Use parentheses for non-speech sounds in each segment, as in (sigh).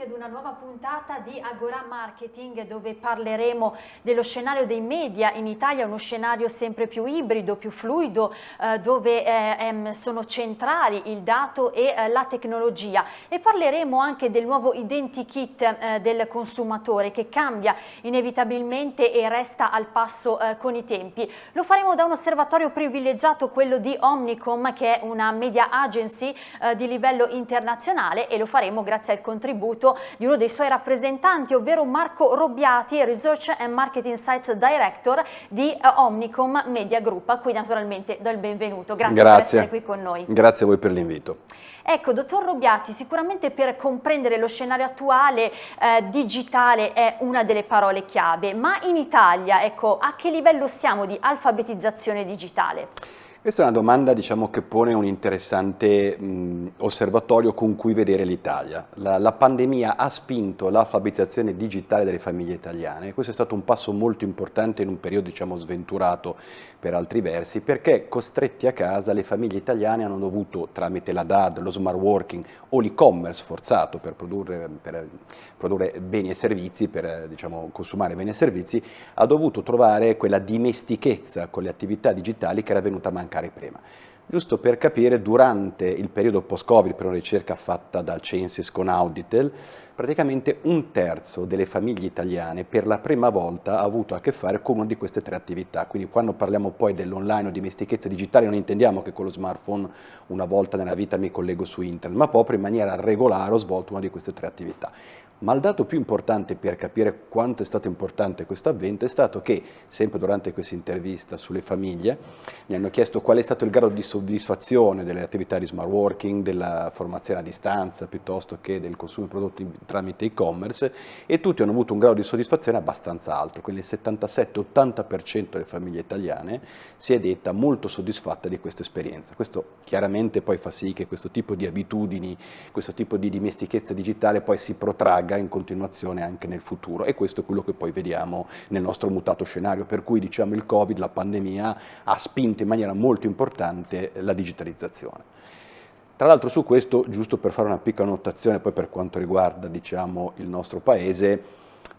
benvenuti ad una nuova puntata di Agora Marketing dove parleremo dello scenario dei media in Italia, uno scenario sempre più ibrido, più fluido, eh, dove eh, sono centrali il dato e eh, la tecnologia e parleremo anche del nuovo identikit eh, del consumatore che cambia inevitabilmente e resta al passo eh, con i tempi. Lo faremo da un osservatorio privilegiato, quello di Omnicom che è una media agency eh, di livello internazionale e lo faremo grazie al contributo di uno dei suoi rappresentanti, ovvero Marco Robbiati, Research and Marketing Insights Director di uh, Omnicom Media Group, a cui naturalmente do il benvenuto. Grazie, Grazie. per essere qui con noi. Grazie a voi per l'invito. Ecco, dottor Robbiati, sicuramente per comprendere lo scenario attuale eh, digitale è una delle parole chiave, ma in Italia, ecco, a che livello siamo di alfabetizzazione digitale? Questa è una domanda diciamo, che pone un interessante mh, osservatorio con cui vedere l'Italia. La, la, pandemia ha spinto l'alfabetizzazione digitale delle famiglie italiane questo è stato un passo molto importante in un periodo diciamo, sventurato per altri versi perché costretti a casa le famiglie italiane hanno dovuto tramite la DAD, lo smart working o l'e-commerce forzato per produrre, per produrre, beni e servizi, per diciamo, consumare beni e servizi, ha dovuto trovare quella dimestichezza con le attività digitali che era venuta a mancare prima. Giusto per capire, durante il periodo post-Covid, per una ricerca fatta dal Censis con Auditel, praticamente un terzo delle famiglie italiane per la prima volta ha avuto a che fare con una di queste tre attività. Quindi quando parliamo poi dell'online o di dimestichezza digitale non intendiamo che con lo smartphone una volta nella vita mi collego su internet, ma proprio in maniera regolare ho svolto una di queste tre attività. Ma il dato più importante per capire quanto è stato importante questo avvento è stato che, sempre durante questa intervista sulle famiglie, mi hanno chiesto qual è stato il grado di soddisfazione delle attività di smart working, della formazione a distanza, piuttosto che del consumo di prodotti tramite e-commerce, e tutti hanno avuto un grado di soddisfazione abbastanza alto, quindi il 77-80% delle famiglie italiane si è detta molto soddisfatta di questa esperienza. Questo chiaramente poi fa sì che questo tipo di abitudini, questo tipo di dimestichezza digitale poi si protragga in continuazione anche nel futuro e questo è quello che poi vediamo nel nostro mutato scenario, per cui diciamo il Covid, la pandemia, ha spinto in maniera molto importante la digitalizzazione. Tra l'altro su questo, giusto per fare una piccola notazione poi per quanto riguarda diciamo, il nostro paese,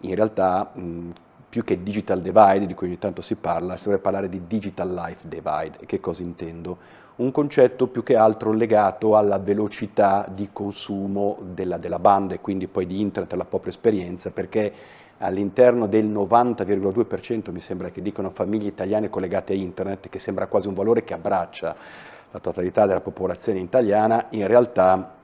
in realtà mh, più che digital divide, di cui ogni tanto si parla, si dovrebbe parlare di digital life divide. Che cosa intendo? Un concetto più che altro legato alla velocità di consumo della, della banda e quindi poi di internet, alla propria esperienza, perché all'interno del 90,2% mi sembra che dicono famiglie italiane collegate a internet, che sembra quasi un valore che abbraccia la totalità della popolazione italiana, in realtà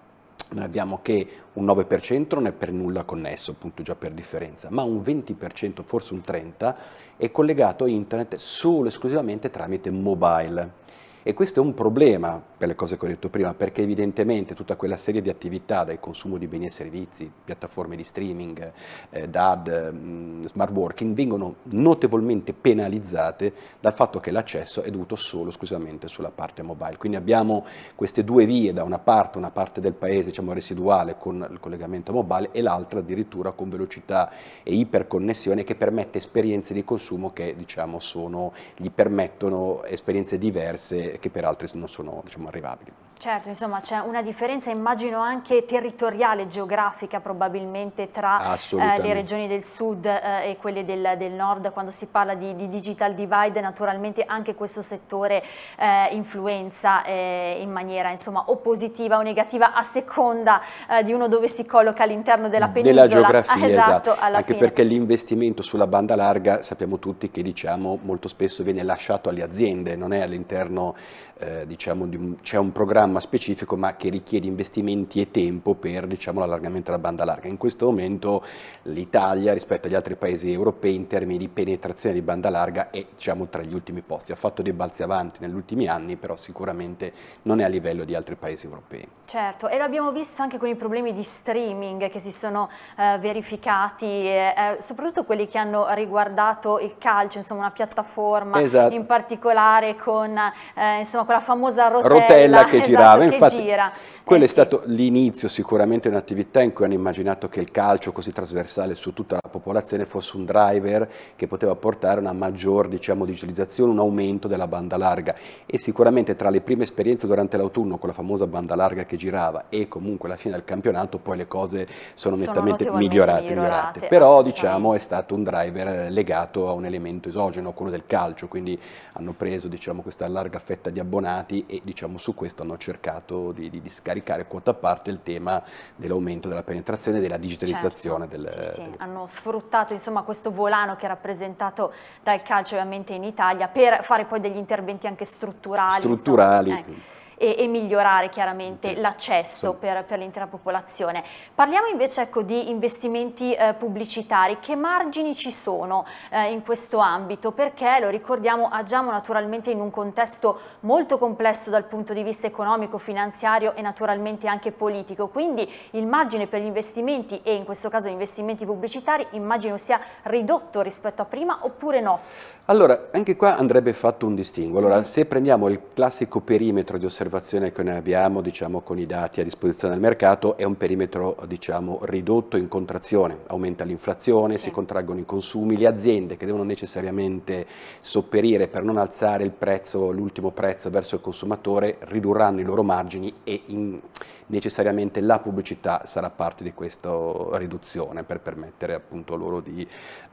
noi abbiamo che un 9% non è per nulla connesso, appunto già per differenza, ma un 20%, forse un 30%, è collegato a internet solo e esclusivamente tramite mobile. E questo è un problema per le cose che ho detto prima, perché evidentemente tutta quella serie di attività, dal consumo di beni e servizi, piattaforme di streaming, eh, DAD, mh, mm, smart working, vengono notevolmente penalizzate dal fatto che l'accesso è dovuto solo esclusivamente sulla parte mobile. Quindi abbiamo queste due vie, da una parte una parte del paese diciamo, residuale con il collegamento mobile e l'altra addirittura con velocità e iperconnessione che permette esperienze di consumo che diciamo, sono, gli permettono esperienze diverse che per altri non sono diciamo, arrivabili. Certo, insomma c'è una differenza immagino anche territoriale, geografica probabilmente tra eh, le regioni del sud eh, e quelle del, del, nord, quando si parla di, di, digital divide naturalmente anche questo settore eh, influenza eh, in maniera insomma o positiva o negativa a seconda eh, di uno dove si colloca all'interno della penisola. Della geografia, ah, (laughs) esatto, esatto. anche fine. perché l'investimento sulla banda larga sappiamo tutti che diciamo molto spesso viene lasciato alle aziende, non è all'interno eh, diciamo, c'è un programma specifico ma che richiede investimenti e tempo per diciamo, l'allargamento della banda larga. In questo momento l'Italia rispetto agli altri paesi europei in termini di penetrazione di banda larga è diciamo, tra gli ultimi posti, ha fatto dei balzi avanti negli ultimi anni però sicuramente non è a livello di altri paesi europei. Certo e l'abbiamo visto anche con i problemi di streaming che si sono eh, verificati, eh, eh soprattutto quelli che hanno riguardato il calcio, insomma una piattaforma esatto. in particolare con eh, insomma, quella famosa rotella, rotella che esatto, girava, esatto, infatti gira. quello eh, è stato l'inizio sicuramente di un'attività in cui hanno immaginato che il calcio così trasversale su tutta la popolazione fosse un driver che poteva portare una maggior diciamo, digitalizzazione, un aumento della banda larga. E sicuramente tra le prime esperienze durante l'autunno con la famosa banda larga che girava e comunque alla fine del campionato poi le cose sono, sono nettamente migliorate, migliorate. però diciamo è stato un driver legato a un elemento esogeno, quello del calcio, quindi hanno preso diciamo, questa larga fetta di abbonati e diciamo, su questo hanno cercato di, di, di scaricare quota a parte il tema dell'aumento della penetrazione e della digitalizzazione. Certo, del, sì, sì. Hanno sfruttato insomma, questo volano che è rappresentato dal calcio ovviamente in Italia per fare poi degli interventi anche strutturali. Strutturali. Insomma, eh e, e migliorare chiaramente sì. l'accesso sì. per, per l'intera popolazione. Parliamo invece ecco, di investimenti eh, pubblicitari, che margini ci sono eh, in questo ambito? Perché, lo ricordiamo, agiamo naturalmente in un contesto molto complesso dal punto di vista economico, finanziario e naturalmente anche politico, quindi il margine per gli investimenti e in questo caso gli investimenti pubblicitari immagino sia ridotto rispetto a prima oppure no? Allora, anche qua andrebbe fatto un distinguo. Allora, mm. se prendiamo il classico perimetro di osservazione osservazione che noi abbiamo diciamo, con i dati a disposizione del mercato è un perimetro diciamo, ridotto in contrazione, aumenta l'inflazione, sì. si contraggono i consumi, le aziende che devono necessariamente sopperire per non alzare il prezzo, l'ultimo prezzo verso il consumatore ridurranno i loro margini e in, necessariamente la pubblicità sarà parte di questa riduzione per permettere appunto loro di,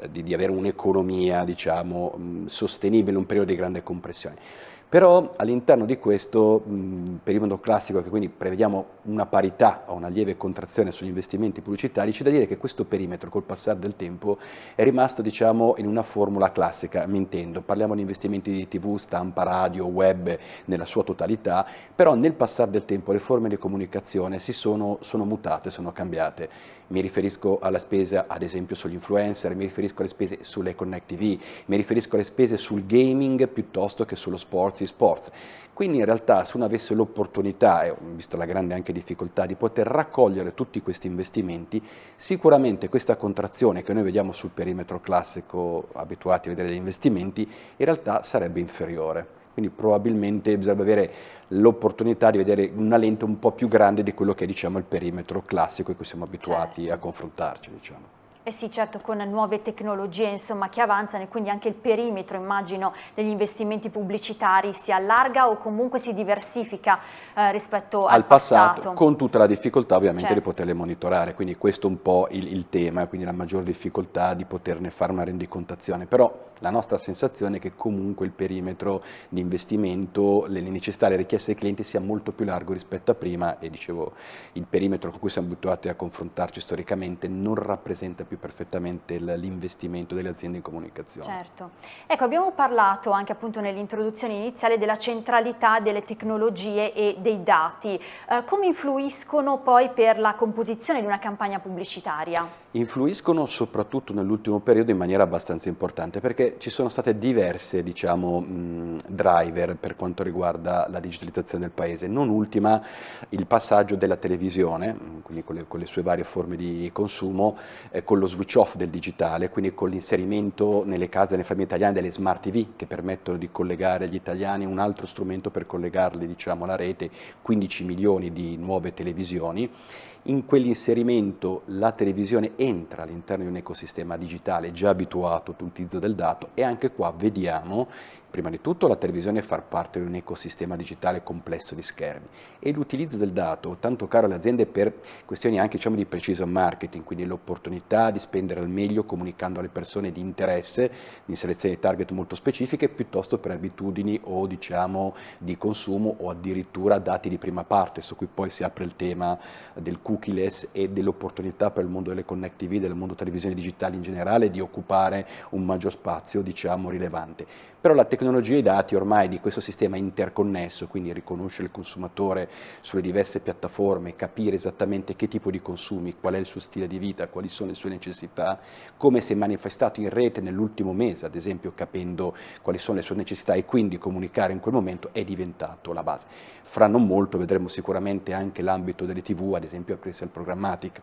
di, di avere un'economia diciamo, sostenibile in un periodo di grande compressione. Però all'interno di questo mh, perimetro classico, che quindi prevediamo una parità o una lieve contrazione sugli investimenti pubblicitari, c'è da dire che questo perimetro col passare del tempo è rimasto diciamo, in una formula classica, mi intendo, parliamo di investimenti di tv, stampa, radio, web nella sua totalità, però nel passare del tempo le forme di comunicazione si sono, sono mutate, sono cambiate mi riferisco alla spesa ad esempio sugli influencer, mi riferisco alle spese sulle Connect TV, mi riferisco alle spese sul gaming piuttosto che sullo sports e sports. Quindi in realtà se uno avesse l'opportunità, e visto la grande anche difficoltà, di poter raccogliere tutti questi investimenti, sicuramente questa contrazione che noi vediamo sul perimetro classico, abituati a vedere gli investimenti, in realtà sarebbe inferiore quindi probabilmente bisogna avere l'opportunità di vedere una lente un po' più grande di quello che è diciamo, il perimetro classico in cui siamo abituati certo. a confrontarci. Diciamo. Eh sì, certo, con nuove tecnologie insomma, che avanzano e quindi anche il perimetro, immagino, degli investimenti pubblicitari si allarga o comunque si diversifica eh, rispetto al, al passato, passato. Con tutta la difficoltà ovviamente certo. di poterle monitorare, quindi questo è un po' il, il tema, quindi la maggior difficoltà di poterne fare una rendicontazione. Però la nostra sensazione è che comunque il perimetro di investimento, le necessità, le richieste dei clienti sia molto più largo rispetto a prima e dicevo il perimetro con cui siamo abituati a confrontarci storicamente non rappresenta più perfettamente l'investimento delle aziende in comunicazione. Certo. Ecco, abbiamo parlato anche appunto nell'introduzione iniziale della centralità delle tecnologie e dei dati. Eh, come influiscono poi per la composizione di una campagna pubblicitaria? Influiscono soprattutto nell'ultimo periodo in maniera abbastanza importante perché ci sono state diverse diciamo, driver per quanto riguarda la digitalizzazione del paese, non ultima il passaggio della televisione, quindi con le, con le sue varie forme di consumo, eh, con lo switch off del digitale, quindi con l'inserimento nelle case delle famiglie italiane delle smart TV che permettono di collegare agli italiani un altro strumento per collegarli diciamo, alla rete, 15 milioni di nuove televisioni. In quell'inserimento la televisione entra all'interno di un ecosistema digitale già abituato all'utilizzo del dato e anche qua vediamo prima di tutto la televisione far parte di un ecosistema digitale complesso di schermi e l'utilizzo del dato, tanto caro alle aziende per questioni anche diciamo, di preciso marketing, quindi l'opportunità di spendere al meglio comunicando alle persone di interesse, di selezione di target molto specifiche, piuttosto per abitudini o diciamo, di consumo o addirittura dati di prima parte, su cui poi si apre il tema del cookieless e dell'opportunità per il mondo delle connect TV, del mondo televisione digitale in generale, di occupare un maggior spazio diciamo, rilevante. Però la tecnologia e i dati ormai di questo sistema interconnesso, quindi riconoscere il consumatore sulle diverse piattaforme, capire esattamente che tipo di consumi, qual è il suo stile di vita, quali sono le sue necessità, come si è manifestato in rete nell'ultimo mese, ad esempio capendo quali sono le sue necessità e quindi comunicare in quel momento è diventato la base. Fra non molto vedremo sicuramente anche l'ambito delle tv, ad esempio aprirsi al programmatic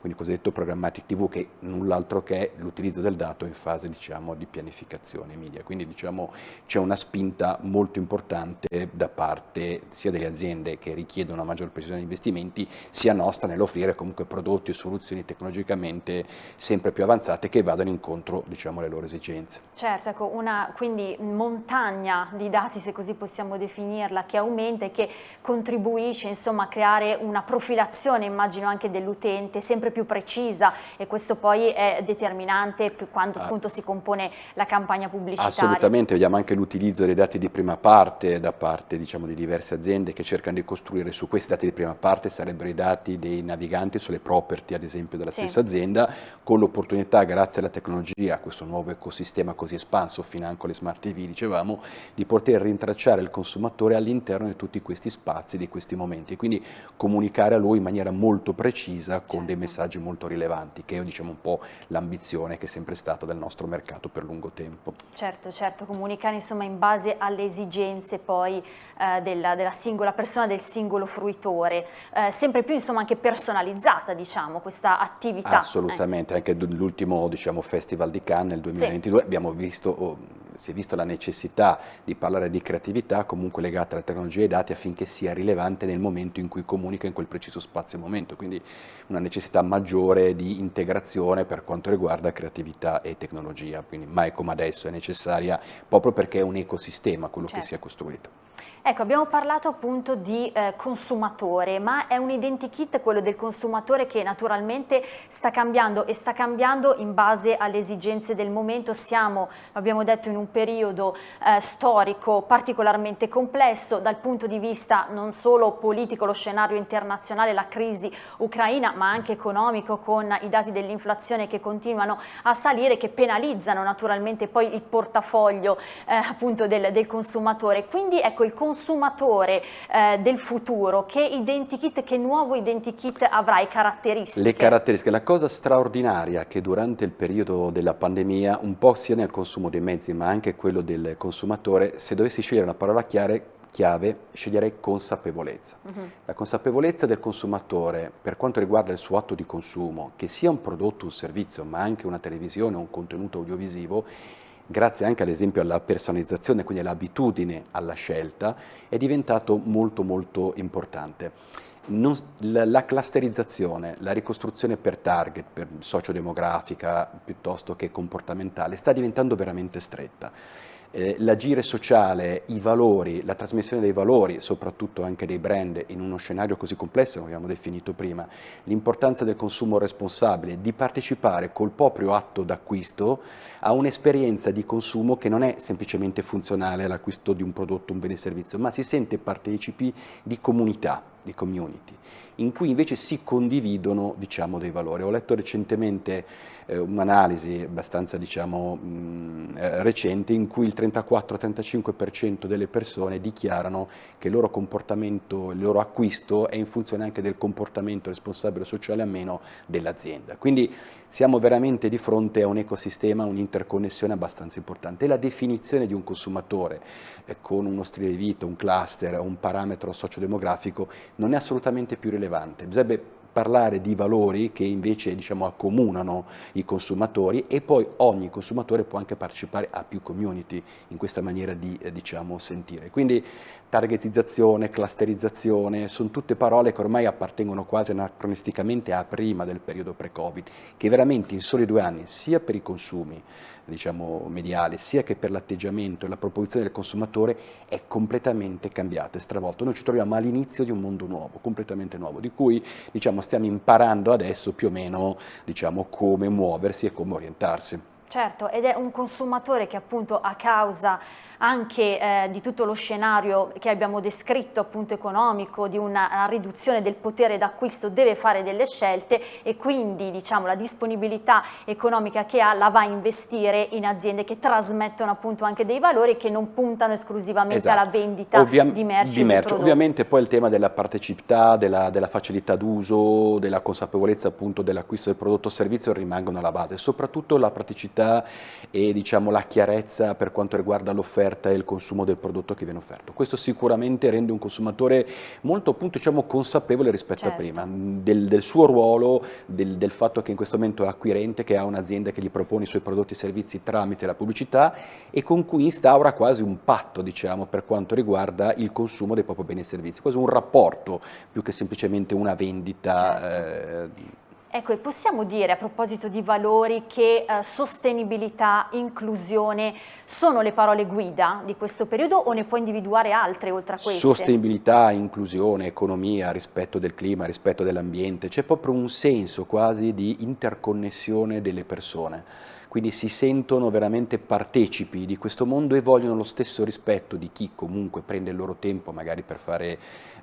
quindi il cosiddetto programmatic TV che null'altro che è l'utilizzo del dato in fase diciamo, di pianificazione media. Quindi diciamo, c'è una spinta molto importante da parte sia delle aziende che richiedono una maggior precisione di investimenti, sia nostra nell'offrire comunque prodotti e soluzioni tecnologicamente sempre più avanzate che vadano incontro diciamo, alle loro esigenze. Certo, ecco, una quindi montagna di dati, se così possiamo definirla, che aumenta e che contribuisce insomma, a creare una profilazione, immagino anche dell'utente, sempre più precisa e questo poi è determinante quando ah. appunto si compone la campagna pubblicitaria. Assolutamente, vediamo anche l'utilizzo dei dati di prima parte da parte diciamo, di diverse aziende che cercano di costruire su questi dati di prima parte, sarebbero i dati dei naviganti sulle property ad esempio della sì. stessa azienda, con l'opportunità grazie alla tecnologia, a questo nuovo ecosistema così espanso, financo le smart TV dicevamo, di poter rintracciare il consumatore all'interno di tutti questi spazi, di questi momenti, e quindi comunicare a lui in maniera molto precisa con certo. dei messaggi molto rilevanti, che è diciamo, un po' l'ambizione che è sempre stata del nostro mercato per lungo tempo. Certo, certo, comunicare insomma in base alle esigenze poi eh, della, della, singola persona, del singolo fruitore, eh, sempre più insomma anche personalizzata diciamo questa attività. Assolutamente, eh. anche l'ultimo diciamo, Festival di Cannes nel 2022 sì. abbiamo visto oh, si è vista la necessità di parlare di creatività comunque legata alla tecnologia e ai dati affinché sia rilevante nel momento in cui comunica in quel preciso spazio e momento, quindi una necessità maggiore di integrazione per quanto riguarda creatività e tecnologia, quindi mai come adesso è necessaria proprio perché è un ecosistema quello certo. che si è costruito. Ecco, abbiamo parlato appunto di eh, consumatore, ma è un identikit quello del consumatore che naturalmente sta cambiando e sta cambiando in base alle esigenze del momento. Siamo, abbiamo detto, in un periodo eh, storico particolarmente complesso dal punto di vista non solo politico, lo scenario internazionale, la crisi ucraina, ma anche economico con i dati dell'inflazione che continuano a salire, che penalizzano naturalmente poi il portafoglio eh, appunto del, del consumatore. Quindi ecco il consumatore consumatore eh, del futuro, che identikit, che nuovo identikit avrai caratteristiche? Le caratteristiche, la cosa straordinaria che durante il periodo della pandemia, un po' sia nel consumo dei mezzi ma anche quello del consumatore, se dovessi scegliere una parola chiave, chiave sceglierei consapevolezza. Uh mhm. -huh. La consapevolezza del consumatore per quanto riguarda il suo atto di consumo, che sia un prodotto un servizio, ma anche una televisione o un contenuto audiovisivo, grazie anche ad esempio alla personalizzazione, quindi all'abitudine alla scelta, è diventato molto molto importante. Non, la, la, clusterizzazione, la ricostruzione per target, per sociodemografica piuttosto che comportamentale, sta diventando veramente stretta eh, l'agire sociale, i valori, la trasmissione dei valori, soprattutto anche dei brand in uno scenario così complesso come abbiamo definito prima, l'importanza del consumo responsabile, di partecipare col proprio atto d'acquisto a un'esperienza di consumo che non è semplicemente funzionale all'acquisto di un prodotto, un bene servizio, ma si sente partecipi di comunità, di community in cui invece si condividono diciamo, dei valori. Ho letto recentemente eh, un'analisi abbastanza diciamo, mh, eh, recente in cui il 34-35% delle persone dichiarano che il loro comportamento, il loro acquisto è in funzione anche del comportamento responsabile sociale a meno dell'azienda. Quindi siamo veramente di fronte a un ecosistema, un'interconnessione abbastanza importante. E la definizione di un consumatore eh, con uno stile di vita, un cluster, un parametro sociodemografico non è assolutamente più rilevante. Bisognerebbe parlare di valori che invece diciamo, accomunano i consumatori e poi ogni consumatore può anche partecipare a più community in questa maniera di eh, diciamo, sentire. Quindi targetizzazione, clusterizzazione, sono tutte parole che ormai appartengono quasi anacronisticamente a prima del periodo pre-Covid, che veramente in soli due anni, sia per i consumi diciamo, mediali, sia che per l'atteggiamento e la proposizione del consumatore, è completamente cambiata e stravolta. Noi ci troviamo all'inizio di un mondo nuovo, completamente nuovo, di cui diciamo, stiamo imparando adesso più o meno diciamo, come muoversi e come orientarsi. Certo, ed è un consumatore che appunto a causa anche eh, di tutto lo scenario che abbiamo descritto appunto economico, di una, una riduzione del potere d'acquisto deve fare delle scelte e quindi diciamo la disponibilità economica che ha la va a investire in aziende che trasmettono appunto anche dei valori che non puntano esclusivamente esatto. alla vendita Ovvia di merci. Di merci. Ovviamente poi il tema della partecipità, della, della facilità d'uso, della consapevolezza appunto dell'acquisto del prodotto o servizio rimangono alla base, soprattutto la praticità e diciamo, la chiarezza per quanto riguarda l'offerta e il consumo del prodotto che viene offerto. Questo sicuramente rende un consumatore molto appunto, diciamo, consapevole rispetto certo. a prima, del, del suo ruolo, del, del, fatto che in questo momento è acquirente, che ha un'azienda che gli propone i suoi prodotti e servizi tramite la pubblicità e con cui instaura quasi un patto diciamo, per quanto riguarda il consumo dei propri beni e servizi, quasi un rapporto più che semplicemente una vendita. Certo. Eh, Ecco, e possiamo dire a proposito di valori che eh, sostenibilità, inclusione sono le parole guida di questo periodo o ne può individuare altre oltre a queste? Sostenibilità, inclusione, economia, rispetto del clima, rispetto dell'ambiente, c'è proprio un senso quasi di interconnessione delle persone quindi si sentono veramente partecipi di questo mondo e vogliono lo stesso rispetto di chi comunque prende il loro tempo magari per fare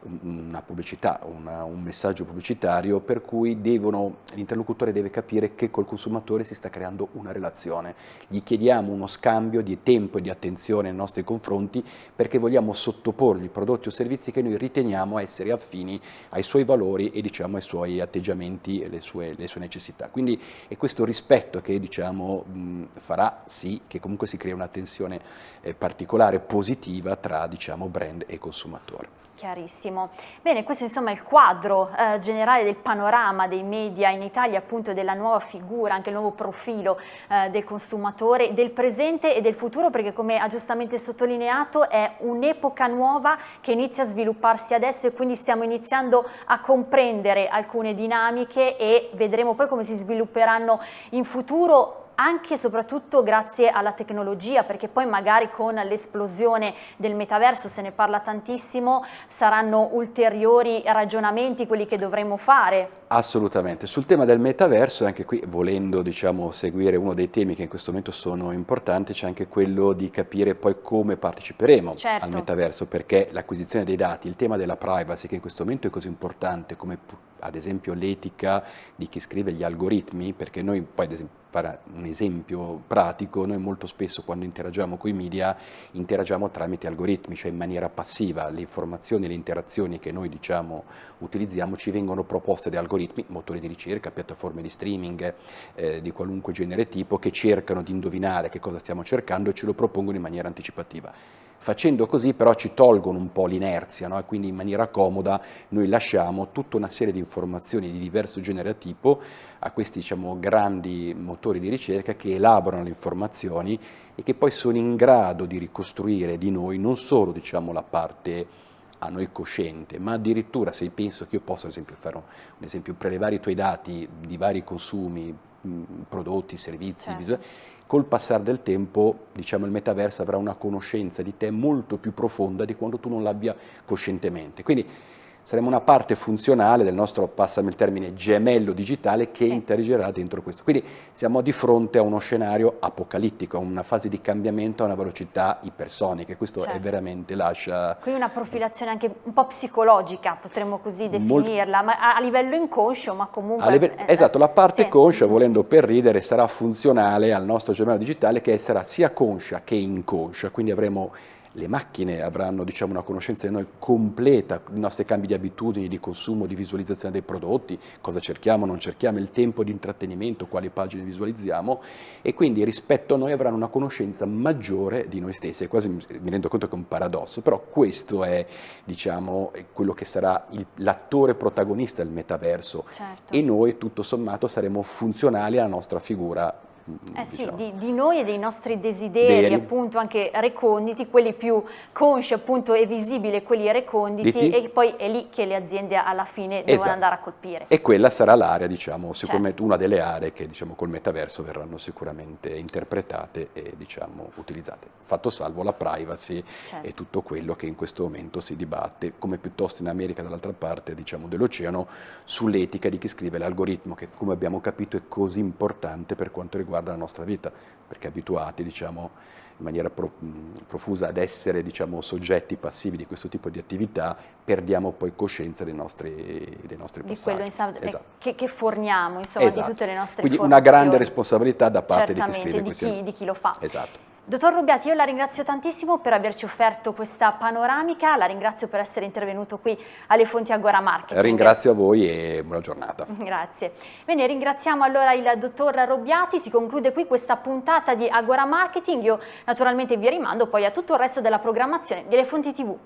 una pubblicità, una, un messaggio pubblicitario per cui l'interlocutore deve capire che col consumatore si sta creando una relazione. Gli chiediamo uno scambio di tempo e di attenzione nei nostri confronti perché vogliamo sottoporgli prodotti o servizi che noi riteniamo essere affini ai suoi valori e diciamo, ai suoi atteggiamenti e le sue, le sue necessità. Quindi è questo rispetto che diciamo, mh, farà sì che comunque si crei una tensione eh, particolare, positiva tra diciamo, brand e consumatore. Chiarissimo. Bene, questo insomma è il quadro eh, generale del panorama dei media in Italia, appunto della nuova figura, anche il nuovo profilo eh, del consumatore, del presente e del futuro, perché come ha giustamente sottolineato è un'epoca nuova che inizia a svilupparsi adesso e quindi stiamo iniziando a comprendere alcune dinamiche e vedremo poi come si svilupperanno in futuro anche e soprattutto grazie alla tecnologia, perché poi magari con l'esplosione del metaverso, se ne parla tantissimo, saranno ulteriori ragionamenti quelli che dovremo fare. Assolutamente. Sul tema del metaverso, anche qui volendo diciamo, seguire uno dei temi che in questo momento sono importanti, c'è anche quello di capire poi come parteciperemo certo. al metaverso, perché l'acquisizione dei dati, il tema della privacy che in questo momento è così importante come ad esempio l'etica di chi scrive gli algoritmi, perché noi poi ad esempio fare un esempio pratico, noi molto spesso quando interagiamo con i media interagiamo tramite algoritmi, cioè in maniera passiva, le informazioni, le interazioni che noi diciamo utilizziamo ci vengono proposte da algoritmi, motori di ricerca, piattaforme di streaming eh, di qualunque genere tipo che cercano di indovinare che cosa stiamo cercando e ce lo propongono in maniera anticipativa. Facendo così però ci tolgono un po' l'inerzia no? e quindi in maniera comoda noi lasciamo tutta una serie di informazioni di diverso genere tipo a questi diciamo, grandi motori di ricerca che elaborano le informazioni e che poi sono in grado di ricostruire di noi non solo diciamo, la parte a noi cosciente, ma addirittura se penso che io posso ad esempio fare un, un esempio, prelevare i tuoi dati di vari consumi, prodotti, servizi, certo col passare del tempo diciamo, il metaverso avrà una conoscenza di te molto più profonda di quando tu non l'abbia coscientemente. Quindi saremo una parte funzionale del nostro, passami il termine, gemello digitale che sì. interagerà dentro questo. Quindi siamo di fronte a uno scenario apocalittico, a una fase di cambiamento a una velocità ipersonica, questo certo. è veramente lascia... Quindi una profilazione anche un po' psicologica, potremmo così definirla, Mol... ma a livello inconscio, ma comunque... Livello... Eh, esatto, la parte sì. conscia, volendo per ridere, sarà funzionale al nostro gemello digitale che sarà sia conscia che inconscia, quindi avremo le macchine avranno diciamo, una conoscenza di noi completa, i nostri cambi di abitudini, di consumo, di visualizzazione dei prodotti, cosa cerchiamo, non cerchiamo, il tempo di intrattenimento, quali pagine visualizziamo e quindi rispetto a noi avranno una conoscenza maggiore di noi stessi. E quasi mi rendo conto che è un paradosso, però questo è diciamo, quello che sarà l'attore protagonista del metaverso certo. e noi tutto sommato saremo funzionali alla nostra figura eh sì, diciamo. di, di, noi e dei nostri desideri, Deri. appunto anche reconditi, quelli più consci appunto e visibili, quelli reconditi Diti. e poi è lì che le aziende alla fine devono esatto. andare a colpire. E quella sarà l'area, diciamo, sicuramente certo. una delle aree che diciamo col metaverso verranno sicuramente interpretate e diciamo utilizzate. Fatto salvo la privacy certo. e tutto quello che in questo momento si dibatte, come piuttosto in America dall'altra parte diciamo, dell'oceano, sull'etica di chi scrive l'algoritmo che come abbiamo capito è così importante per quanto riguarda riguarda la nostra vita, perché abituati diciamo, in maniera pro, profusa ad essere diciamo, soggetti passivi di questo tipo di attività, perdiamo poi coscienza dei nostri, dei nostri di passaggi. Quello esatto. che, che, forniamo, insomma, esatto. di tutte le nostre Quindi una grande responsabilità da parte di chi scrive di chi, di chi lo fa. Esatto. Dottor Rubiati, io la ringrazio tantissimo per averci offerto questa panoramica, la ringrazio per essere intervenuto qui alle Fonti Agora Marketing. Ringrazio a voi e buona giornata. (laughs) Grazie. Bene, ringraziamo allora il dottor Robbiati, si conclude qui questa puntata di Agora Marketing, io naturalmente vi rimando poi a tutto il resto della programmazione delle Fonti TV.